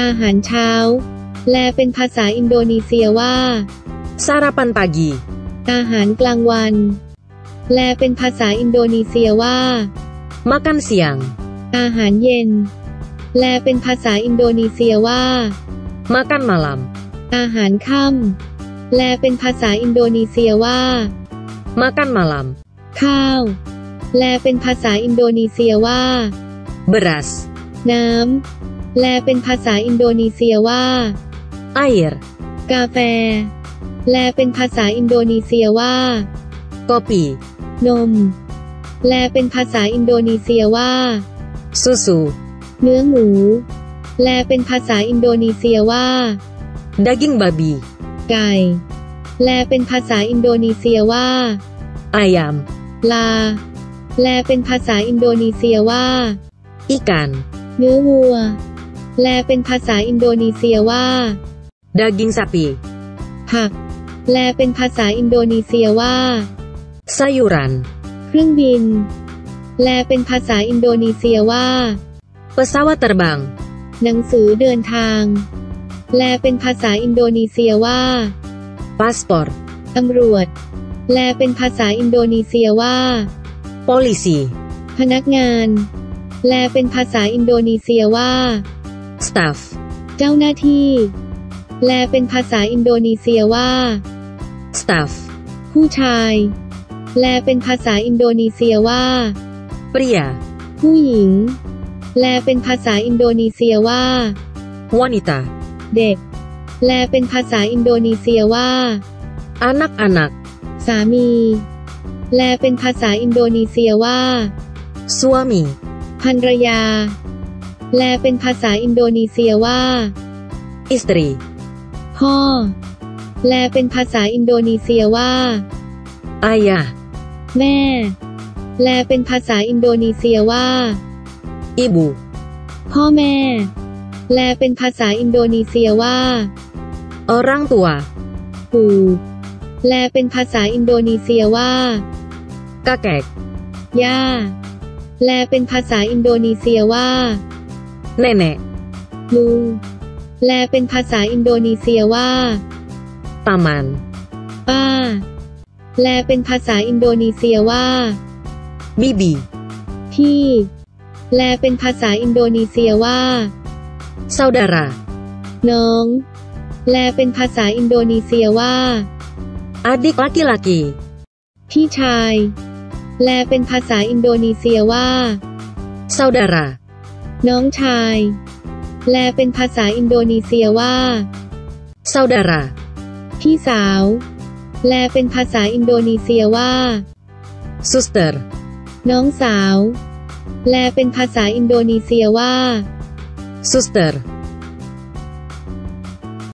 อาหารเช้า แลเป็นภาษาอินโดนีเซียว่า sarapan pagi อาหารกลางวัน แลเป็นภาษาอินโดนีเซียว่า makan siang อาหารเย็น แลเป็นภาษาอินโดนีเซียว่า makan malam อาหารค่ำแลเป็นภาษาอินโดนีเซียว่า makan malam ข้าว แลเป็นภาษาอินโดนีเซียว่า beras น้ำ แลเป็นภาษาอินโดนีเซียว่า air กาแฟแลเป็นภาษาอินโดนีเซียว่า kopi นมแลเป็นภาษาอินโดนีเซียว่า susu เนื้อหมูแลเป็นภาษาอินโดนีเซียว่า daging babi ไก่แลเป็นภาษาอินโดนีเซียว่า ayam ลาแลเป็นภาษาอินโดนีเซียว่า ikan เนื้อวัว แลเป็นภาษาอินโดนีเซียว่า daging sapi ผักแลเป็นภาษาอินโดนีเซียว่า sayuran เครื่องบินแลเป็นภาษาอินโดนีเซียว่า pesawat terbang หนังสือเดินทางแลเป็นภาษาอินโดนีเซียว่า paspor ตำรวจแปลเป็นภาษาอินโดนีเซียว่า polisi พนักงานแปลเป็นภาษาอินโดนีเซียว่า staf เจ้าหน้าที่ แปลเป็นภาษาอินโดนีเซียว่า staf ผู้ชาย แปลเป็นภาษาอินโดนีเซียว่า pria ผู้หญิง แปลเป็นภาษาอินโดนีเซียว่า wanita เด็ก แลเป็นภาษาอินโดนีเซียว่า anak-anak สามี แลเป็นภาษาอินโดนีเซียว่า suami ภรรยา แลเป็นภาษาอินโดนีเซียว่า istri พ่อแลเป็นภาษาอินโดนีเซียว่า ayah แม่แลเป็นภาษาอินโดนีเซียว่า ibu พ่อแม่แลเป็นภาษาอินโดนีเซียว่า orang tua ปู่แลเป็นภาษาอินโดนีเซียว่า kakek ย่าแลเป็นภาษาอินโดนีเซียว่า nenek ลุงแลเป็นภาษาอินโดนีเซียว่า paman ป้าแลเป็นภาษาอินโดนีเซียว่า bibi พี่แลเป็นภาษาอินโดนีเซียว่า saudara น้องแลเป็นภาษาอินโดนีเซียว่า adik laki-laki พี่ชายแลเป็นภาษาอินโดนีเซียว่า saudara น้องชาย แลเป็นภาษาอินโดนีเซียว่า saudara พี่สาว แลเป็นภาษาอินโดนีเซียว่า suster น้องสาว แลเป็นภาษาอินโดนีเซียว่า suster